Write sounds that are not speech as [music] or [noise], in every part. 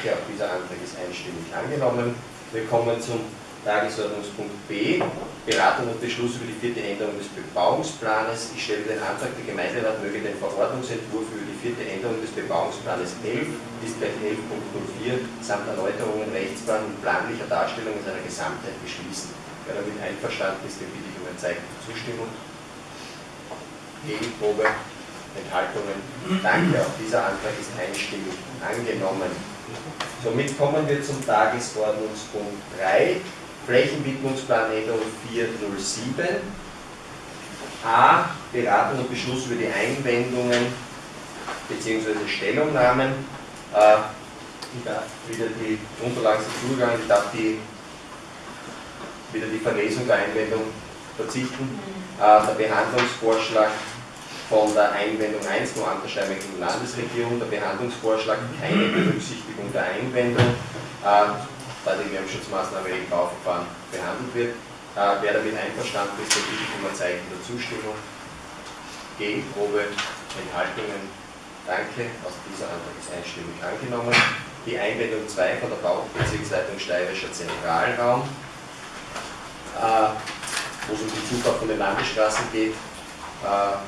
Danke, auch dieser Antrag ist einstimmig angenommen. Wir kommen zum Tagesordnungspunkt B, Beratung und Beschluss über die vierte Änderung des Bebauungsplanes. Ich stelle den Antrag, der Gemeinderat möge den Verordnungsentwurf über die vierte Änderung des Bebauungsplanes 11 bis gleich 11.04 samt Erläuterungen, Rechtsplan und planlicher Darstellung in seiner Gesamtheit beschließen. Wer damit einverstanden ist, den bitte ich um ein Zeichen der Zustimmung. Gegenprobe, Enthaltungen. Danke, auch dieser Antrag ist einstimmig angenommen. Somit kommen wir zum Tagesordnungspunkt 3, Flächenwidmungsplan Änderung 407. A. Beratung und Beschluss über die Einwendungen bzw. Stellungnahmen. Äh, ich darf wieder die Unterlagen sind zugegangen, ich darf die, wieder die Verlesung der Einwendung verzichten. Äh, der Behandlungsvorschlag von der Einwendung 1 nur an der Steinmeckischen Landesregierung, der Behandlungsvorschlag keine Berücksichtigung der Einwendung, äh, da die Lärmschutzmaßnahme im Bauverfahren behandelt wird. Äh, wer damit einverstanden ist, der bitte um ein Zeichen der Zustimmung. Gegenprobe, Enthaltungen, danke. Auch dieser Antrag ist einstimmig angenommen. Die Einwendung 2 von der Baubezirksleitung Steirischer Zentralraum, äh, wo es um die Zufahrt von den Landesstraßen geht, äh,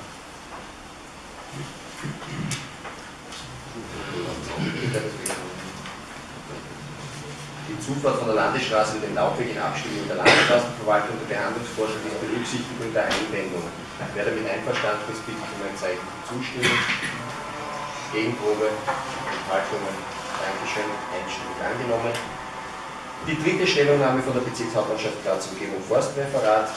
die Zufahrt von der Landesstraße mit dem Laufweg in Abstimmung der Landesstraßenverwaltung der Behandlungsvorschlag ist Berücksichtigung der Einwendung. Wer damit einverstanden ist, bitte ich um ein Zeichen der Zustimmung. Gegenprobe, Enthaltungen, Dankeschön, einstimmig angenommen. Die dritte Stellungnahme von der Bezirkshauptmannschaft Graz Umgebung Forstreferat.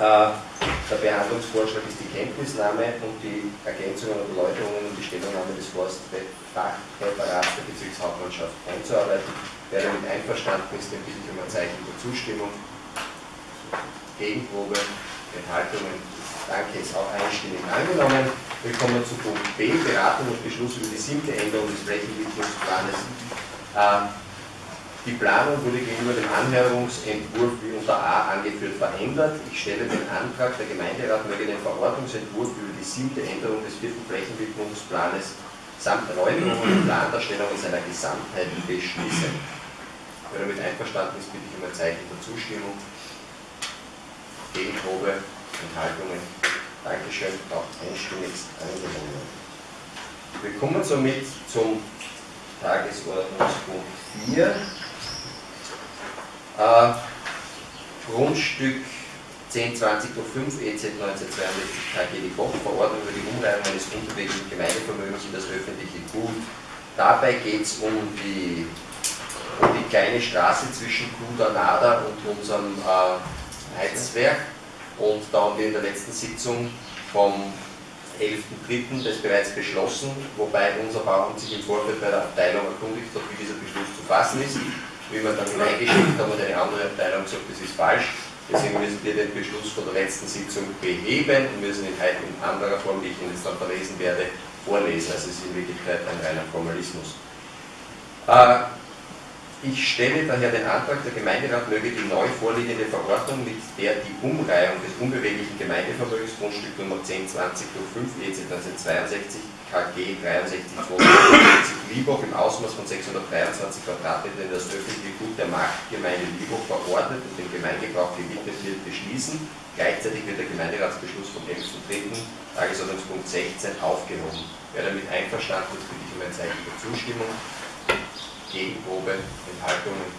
Äh, der Behandlungsvorschlag ist die Kenntnisnahme und die Ergänzungen und Erläuterungen und die Stellungnahme des Forstfachreferats der Bezirkshauptmannschaft einzuarbeiten. Wer damit einverstanden ist, den bitte ich um ein Zeichen der Zustimmung. Gegenprobe, Enthaltungen. Danke, ist auch einstimmig angenommen. Wir kommen zu Punkt B, Beratung und Beschluss über die siebte Änderung des Flächenwidmungsplanes. Ähm, die Planung wurde gegenüber dem Anhörungsentwurf wie unter A angeführt verändert. Ich stelle den Antrag, der Gemeinderat möge den Verordnungsentwurf über die siebte Änderung des vierten Flächenwidmungsplanes samt Räumung und Plandarstellung in seiner Gesamtheit beschließen. Wer damit einverstanden ist, bitte ich um ein Zeichen der Zustimmung. Gegenprobe, Enthaltungen. Dankeschön, auch einstimmig angenommen. Wir kommen somit zum Tagesordnungspunkt 4. Äh, Grundstück 1020 durch 5 EZ 1962 KG die Woche Verordnung über die Umreihung eines unterwegigen Gemeindevermögens in das öffentliche Gut. Dabei geht es um die, um die kleine Straße zwischen Kudanada und unserem äh, Heizwerk. Und da haben wir in der letzten Sitzung vom 11.3. das bereits beschlossen, wobei unser Bauamt sich im Vorfeld bei der Abteilung erkundigt hat, wie dieser Beschluss zu fassen ist wie wir dann hineingeschickt haben und eine andere Abteilung gesagt, das ist falsch. Deswegen müssen wir den Beschluss von der letzten Sitzung beheben und müssen ihn heute in anderer Form, wie ich ihn jetzt dann verlesen werde, vorlesen. Also es ist in Wirklichkeit ein reiner Formalismus. Äh, ich stelle daher den Antrag, der Gemeinderat möge die neu vorliegende Verordnung, mit der die Umreihung des unbeweglichen Gemeindevermögens Grundstück Nummer 1020 durch 5 EZ 1962 KG 6342 Liebhoch im Ausmaß von 623 Quadratmetern in das öffentliche Gut der Marktgemeinde Liebhoch verordnet und dem Gemeindebrauch gewidmet wird, beschließen. Gleichzeitig wird der Gemeinderatsbeschluss vom 11.3. Tagesordnungspunkt 16 aufgehoben. Wer damit einverstanden ist, bitte ich um ein Zeichen der Zustimmung. Gegenprobe, Enthaltungen.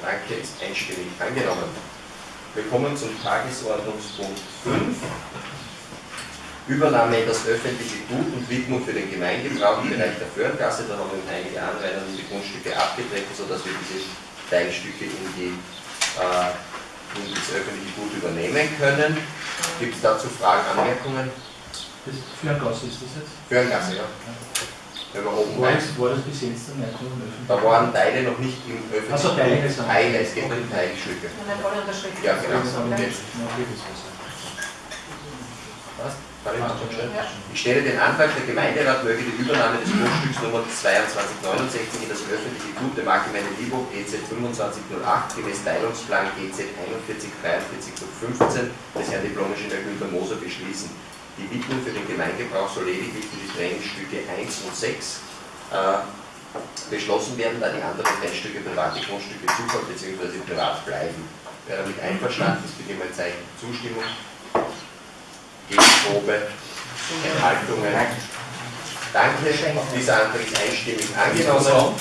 Danke, ist einstimmig angenommen. Wir kommen zum Tagesordnungspunkt 5. Übernahme in das öffentliche Gut und Widmung für den Gemeindebrauch im Bereich der Föhrgasse. Da haben wir einige Anrainer in die Grundstücke abgetreten, sodass wir diese Teilstücke in, die, äh, in das öffentliche Gut übernehmen können. Gibt es dazu Fragen, Anmerkungen? Das Föhrgasse ist das jetzt? Föhrgasse, ja wenn man oben war, das, war das bis jetzt dann nicht im Da waren Teile noch nicht im öffentlichen Also Teile, Teile, es geht um Teilstücke. Ja, genau. Was? Ich stelle den Antrag, der Gemeinderat möge die Übernahme des Grundstücks Nummer 2269 in das öffentliche Gut der Marktgemeinde Liebhof EZ 2508 gemäß Teilungsplan GZ 4143 15 des Herrn Diplom-Ingenieur Günter Moser beschließen. Die Widmung für den Gemeindebrauch soll lediglich für die Trennstücke 1 und 6 äh, beschlossen werden, da die anderen Teilstücke private Grundstücke zukommen bzw. privat bleiben. Wer damit einverstanden ist, bitte mal Zeichen Zustimmung. Gegenprobe, Enthaltungen. Danke, dieser Antrag ist einstimmig angenommen.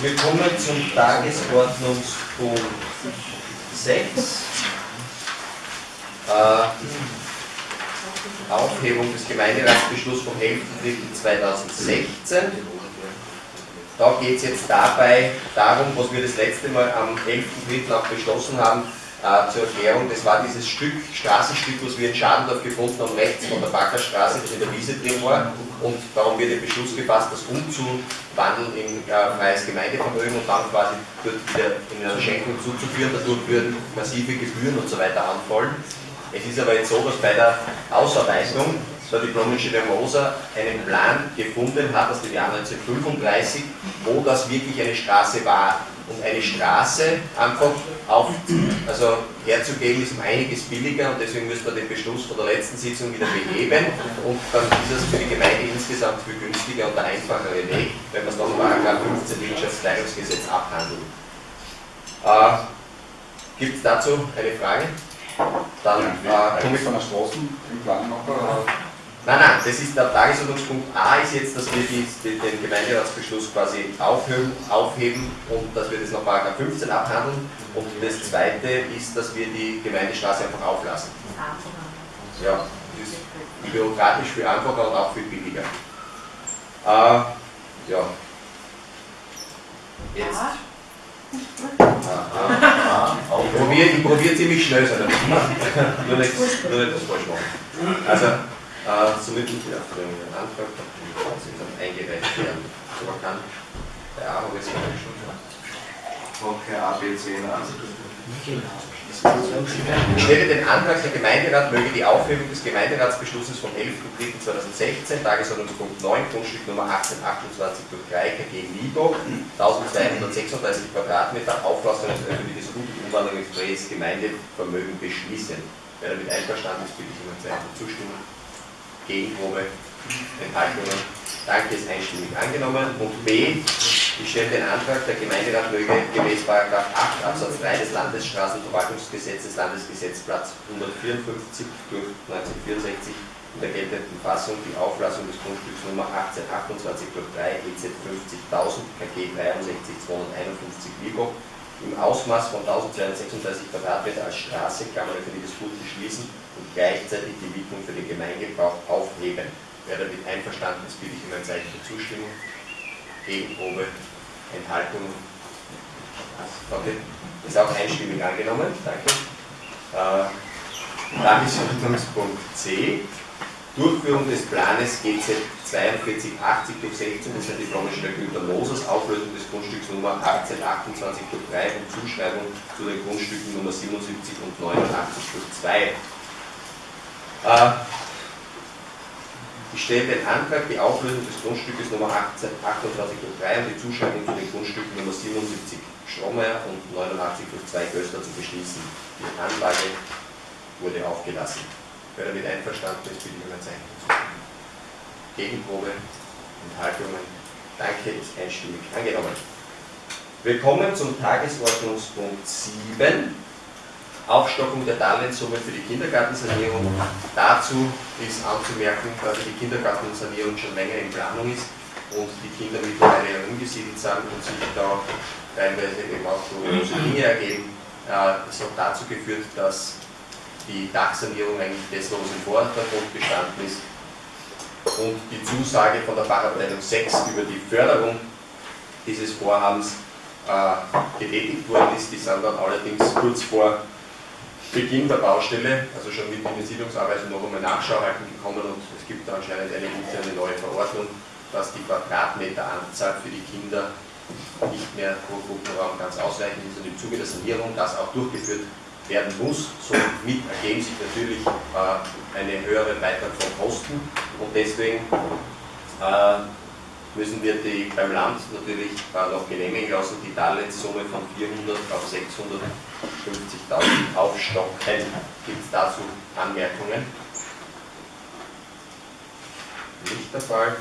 Wir kommen zum Tagesordnungspunkt 6. Äh, Aufhebung des Gemeinderatsbeschlusses vom 11.03.2016. Da geht es jetzt dabei darum, was wir das letzte Mal am 11.03. auch beschlossen haben, äh, zur Erklärung, das war dieses Stück, Straßenstück, was wir in Schadendorf gefunden haben, rechts von der Backerstraße, das in der Wiese drin war. Und darum wird der Beschluss gefasst, das umzuwandeln in äh, freies Gemeindevermögen und dann quasi dort wieder in eine Schenkung zuzuführen. Dadurch würden massive Gebühren und so weiter anfallen. Es ist aber jetzt so, dass bei der Ausarbeitung der diplomische der Moser einen Plan gefunden hat aus dem Jahr 1935, wo das wirklich eine Straße war. Und eine Straße einfach auf, also herzugeben ist um einiges billiger und deswegen müssen wir den Beschluss von der letzten Sitzung wieder beheben und dann ist es für die Gemeinde insgesamt viel günstiger und der einfachere Weg, wenn wir es nach Paragraph 15 Wirtschaftsteilungsgesetz abhandeln. Äh, Gibt es dazu eine Frage? Dann äh, komme ich von der Straßen im Plan noch. Nein, nein, das ist der Tagesordnungspunkt A ist jetzt, dass wir die, den Gemeinderatsbeschluss quasi aufheben, aufheben und dass wir das nach Paragraph 15 abhandeln. Und das zweite ist, dass wir die Gemeindestraße einfach auflassen. Ja, das ist bürokratisch viel einfacher und auch viel billiger. Äh, ja. Jetzt. Ich probiere probier ziemlich schnell sein, [laughs] nur nicht, nur nicht das falsch machen. Also, äh, somit muss ich auf den Antrag dann eingereicht werden. So man kann bei A habe ich es schon. Okay, A, B, C, Ich stelle den Antrag, der Gemeinderat möge die Aufhebung des Gemeinderatsbeschlusses vom 11.03.2016, Tagesordnungspunkt 9, Grundstück Nummer 1828 durch 3 KG Libo, 1236 Quadratmeter, Auflassung des öffentliches Gut und Umwandlung ins freies Gemeindevermögen beschließen. Wer damit einverstanden ist, bitte ich um ein Zeichen zustimmen. Gegenprobe, Enthaltungen. Danke, ist einstimmig angenommen. Und B, ich stelle den Antrag, der Gemeinderat möge gemäß 8 Absatz 3 des Landesstraßenverwaltungsgesetzes, Landesgesetzplatz 154 durch 1964 in der geltenden Fassung die Auflassung des Grundstücks Nummer 1828 durch 3 EZ 50.000 KG 63 251 Libo im Ausmaß von 1236 Quadratmeter als Straße, Klammer öffentliches Gut beschließen und gleichzeitig die Widmung für den Gemeingebrauch aufheben. Wer damit einverstanden ist, bitte ich um ein Zeichen der Zustimmung. Gegenprobe, Enthaltung. Okay. Ist auch einstimmig angenommen. Danke. Äh, Tagesordnungspunkt C. Durchführung des Planes GZ 4280 durch 16 des diplomischen der Güter Moses, Auflösung des Grundstücks Nummer 1828 durch 3 und Zuschreibung zu den Grundstücken Nummer 77 und 89 durch 2. Äh, ich stelle den Antrag, die Auflösung des Grundstückes Nummer 1828 durch 3 und die Zuschreibung zu den Grundstücken Nummer 77 Strohmeier und 89 durch 2 Göster zu beschließen. Die Anlage wurde aufgelassen. Wer damit einverstanden ist, bitte ich ein Zeichen. Gegenprobe, Enthaltungen. Danke, ist einstimmig angenommen. Wir kommen zum Tagesordnungspunkt 7. Aufstockung der Darlehenssumme für die Kindergartensanierung. Dazu ist anzumerken, dass die Kindergartensanierung schon länger in Planung ist und die Kinder mittlerweile umgesiedelt sind und sich da teilweise eben auch große Dinge ergeben. Äh, das hat dazu geführt, dass die Dachsanierung eigentlich das, was im Vordergrund gestanden ist. Und die Zusage von der Fachabteilung 6 über die Förderung dieses Vorhabens äh, getätigt worden ist. Die sind dann allerdings kurz vor Beginn der Baustelle, also schon mit den Siedlungsarbeiten noch einmal Nachschau gekommen. Und es gibt da anscheinend eine interne neue Verordnung, dass die Quadratmeteranzahl für die Kinder nicht mehr pro Gruppenraum ganz ausreichend ist. Und im Zuge der Sanierung das auch durchgeführt werden muss. Somit ergeben sich natürlich äh, eine höhere Beitrag von Kosten und deswegen äh, müssen wir die beim Land natürlich äh, noch genehmigen lassen, die Darlehenssumme von 400 auf 650.000 aufstocken. Gibt es dazu Anmerkungen? Nicht der Fall.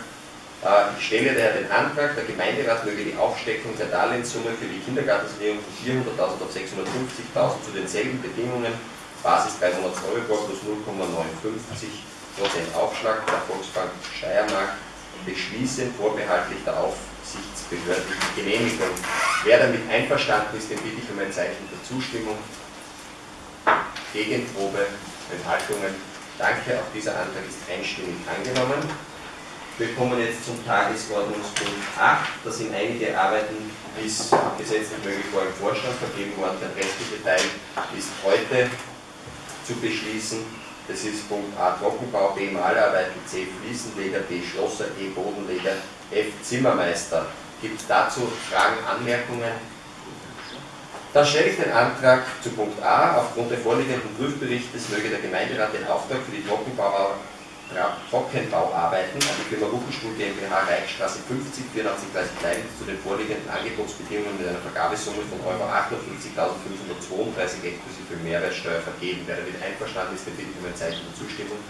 Äh, ich stelle daher den Antrag, der Gemeinderat möge die Aufsteckung der Darlehenssumme für die Kindergartensanierung von 400.000 auf 650.000 zu denselben Bedingungen, Basis 300 Euribor plus 0,59% Aufschlag der Volksbank Steiermark beschließen, vorbehaltlich der aufsichtsbehördlichen Genehmigung. Wer damit einverstanden ist, den bitte ich um ein Zeichen der Zustimmung. Gegenprobe, Enthaltungen. Danke, auch dieser Antrag ist einstimmig angenommen. Wir kommen jetzt zum Tagesordnungspunkt 8. Da sind einige Arbeiten bis gesetzlich möglich vor dem Vorstand vergeben worden. Der restliche Teil ist heute zu beschließen. Das ist Punkt A Trockenbau, B Malarbeiten, C Fliesenleger, D Schlosser, E Bodenleger, F Zimmermeister. Gibt es dazu Fragen, Anmerkungen? Dann stelle ich den Antrag zu Punkt A. Aufgrund der vorliegenden Prüfberichtes möge der Gemeinderat den Auftrag für die Trockenbau Trockenbauarbeiten an die Firma Ruckenstuhl GmbH Reichstraße 50 8430 Leiden zu den vorliegenden Angebotsbedingungen mit einer Vergabesumme von Euro 58.532 exklusive Mehrwertsteuer vergeben. Wer damit einverstanden ist, bitte um ein Zeichen der Zustimmung.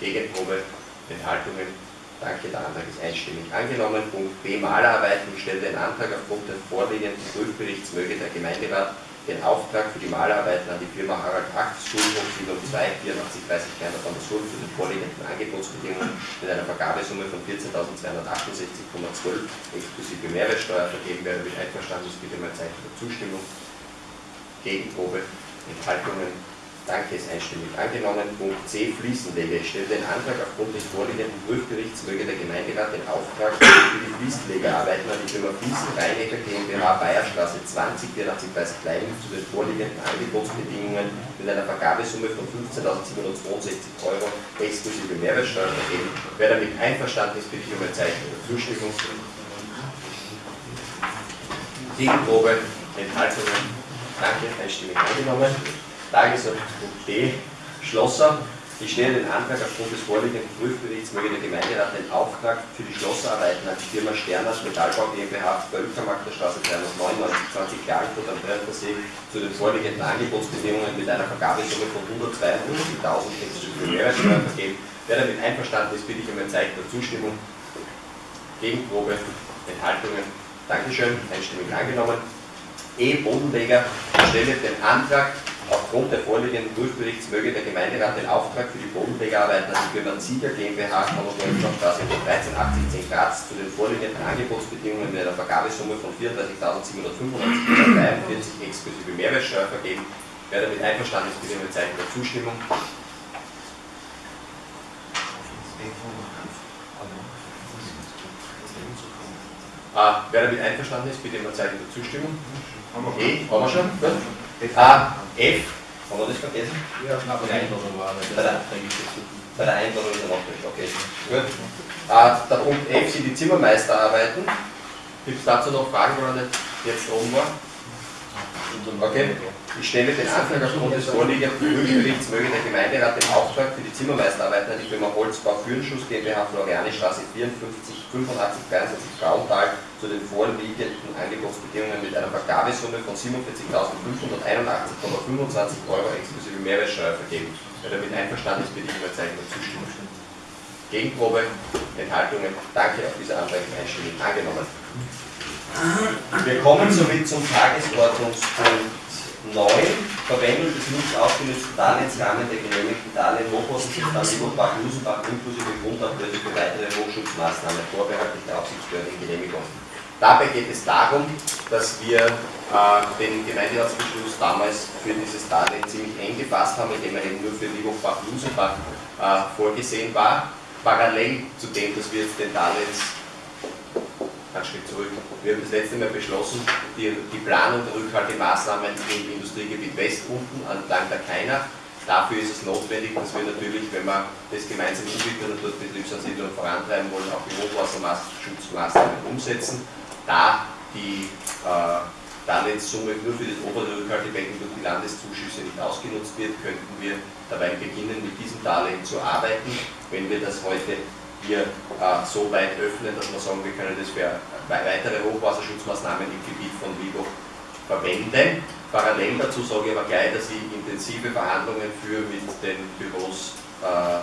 Gegenprobe, Enthaltungen. Danke, der Antrag ist einstimmig angenommen. Punkt B, Malerarbeiten. Stelle den Antrag aufgrund des vorliegenden Prüfberichts möge der Gemeinderat den Auftrag für die Malarbeiten an die Firma Harald Acht, Schulhof 72 84 30 Kleiner von der Schule für den vorliegenden Angebotsbedingungen mit einer Vergabesumme von 14.268,12 exklusive Mehrwertsteuer vergeben werden. Mit einverstanden ist bitte mal Zeichen der Zustimmung. Gegenprobe, Enthaltungen Danke, ist einstimmig angenommen. Punkt C, Fliesenleger. Ich stelle den Antrag aufgrund des vorliegenden Prüfberichts möge der Gemeinderat den Auftrag für die Fliesenlegerarbeiten an die Firma Fließen Rheinecker GmbH Bayerstraße 20 8430 Leiden zu den vorliegenden Angebotsbedingungen mit einer Vergabesumme von 15.762 Euro exklusive Mehrwertsteuer vergeben. Wer damit einverstanden ist, bitte um ein Zeichen der Zustimmung. Gegenprobe, Enthaltungen. Danke, einstimmig angenommen. Tagesordnungspunkt D, Schlosser. Ich stelle den Antrag aufgrund des vorliegenden Prüfberichts möge der Gemeinderat den Auftrag für die Schlossarbeiten an die Firma Sterners Metallbau GmbH Völkermarkt der Straße 399 20 Klagenfurt am Brennersee zu den vorliegenden Angebotsbedingungen mit einer Vergabesumme von 192.000 exklusive Mehrwertsteuer vergeben. Wer damit einverstanden ist, bitte ich um ein Zeichen der Zustimmung. Gegenprobe, Enthaltungen. Dankeschön, einstimmig angenommen. E. Bodenleger stelle den Antrag Aufgrund der vorliegenden Prüfberichts möge der Gemeinderat den Auftrag für die Bodenlegerarbeiten an die Firma Sieger GmbH Straße 1380 Graz zu den vorliegenden Angebotsbedingungen mit einer Vergabesumme von 34.795,43 exklusive Mehrwertsteuer vergeben. Wer damit einverstanden ist, bitte mit Zeichen der Zustimmung. Ah, wer damit einverstanden ist, bitte mit Zeichen der Zustimmung. Okay, haben wir schon? Gut. Ah, F, haben wir das vergessen? Ja, bei der Einladung war das. Bei der, bei der Einladung ist er noch nicht, okay. Gut. Ah, der Punkt F sind die Zimmermeisterarbeiten. Gibt es dazu noch Fragen, wo er nicht jetzt oben war? Okay. Ich stelle den Antrag aufgrund des vorliegenden Prüfberichts möge der Gemeinderat den Auftrag für die Zimmermeisterarbeiten an die Firma Holzbau Führenschuss GmbH Florianistraße 54 85 73 Frauental zu den vorliegenden Angebotsbedingungen mit einer Vergabesumme von 47.581,25 Euro exklusive Mehrwertsteuer vergeben. Wer damit einverstanden ist, bitte ich um ein Zeichen der Zustimmung. Gegenprobe, Enthaltungen, danke, auf dieser Antrag einstimmig angenommen. Wir kommen somit zum Tagesordnungspunkt 9. Verwendung des nicht aufgelösten Darlehensrahmen der genehmigten Darlehen Hochhausen-Stadt Bach Lusenbach inklusive Grundablöse für weitere Hochschutzmaßnahmen vorbehaltlich der Aufsichtsbehörden Genehmigung. Dabei geht es darum, dass wir äh, den Gemeinderatsbeschluss damals für dieses Darlehen ziemlich eng gefasst haben, indem er eben nur für Liebhochbach-Lusenbach äh, vorgesehen war. Parallel zu dem, dass wir den Darlehens einen Schritt zurück. Wir haben das letzte Mal beschlossen, die, die Planung der Rückhaltemaßnahmen im Industriegebiet West unten entlang der Keiner. Dafür ist es notwendig, dass wir natürlich, wenn wir das gemeinsam entwickeln und dort Betriebsansiedlung vorantreiben wollen, auch die Hochwasserschutzmaßnahmen umsetzen. Da die äh, Darlehenssumme nur für das obere Rückhaltebecken durch die Landeszuschüsse nicht ausgenutzt wird, könnten wir dabei beginnen, mit diesem Darlehen zu arbeiten. Wenn wir das heute hier äh, so weit öffnen, dass wir sagen, wir können das für weitere Hochwasserschutzmaßnahmen im Gebiet von Vigo verwenden. Parallel dazu sage ich aber gleich, dass ich intensive Verhandlungen führe mit den Büros äh,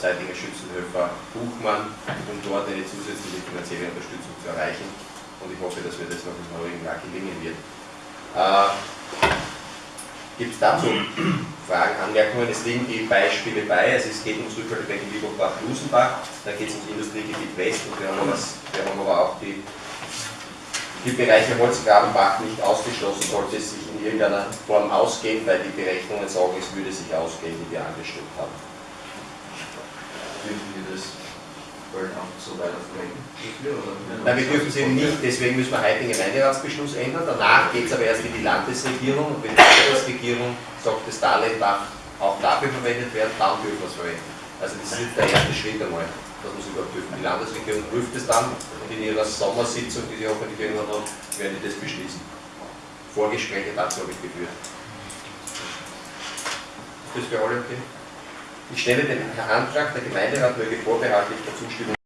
Seidinger Schützenhöfer Buchmann, um dort eine zusätzliche finanzielle Unterstützung zu erreichen. Und ich hoffe, dass mir das noch im heurigen Jahr gelingen wird. Äh, Gibt es dazu Fragen, Anmerkungen? Es liegen die Beispiele bei. Also es geht ums Rückhaltebecken Liebach-Lusenbach, da geht es ums Industriegebiet West und wir haben, was, wir haben aber auch die, die Bereiche Holzgrabenbach nicht ausgeschlossen, sollte es sich in irgendeiner Form ausgehen, weil die Berechnungen sagen, es würde sich ausgehen, die wir angestellt haben. Dürfen wir das Burnout so weiter verwenden? Nein, wir dürfen es eben nicht, deswegen müssen wir heute den Gemeinderatsbeschluss ändern. Danach geht es aber erst in die Landesregierung und wenn die Landesregierung sagt, das Darlehen darf auch dafür verwendet werden, dann dürfen wir es verwenden. Also das ist der erste Schritt einmal, dass wir es überhaupt dürfen. Die Landesregierung prüft es dann und in ihrer Sommersitzung, die sie hoffentlich irgendwann hat, werden die das beschließen. Vorgespräche dazu habe ich geführt. Ist das für alle okay? Ich stelle den Antrag, der Gemeinderat möge vorbehaltlich der Zustimmung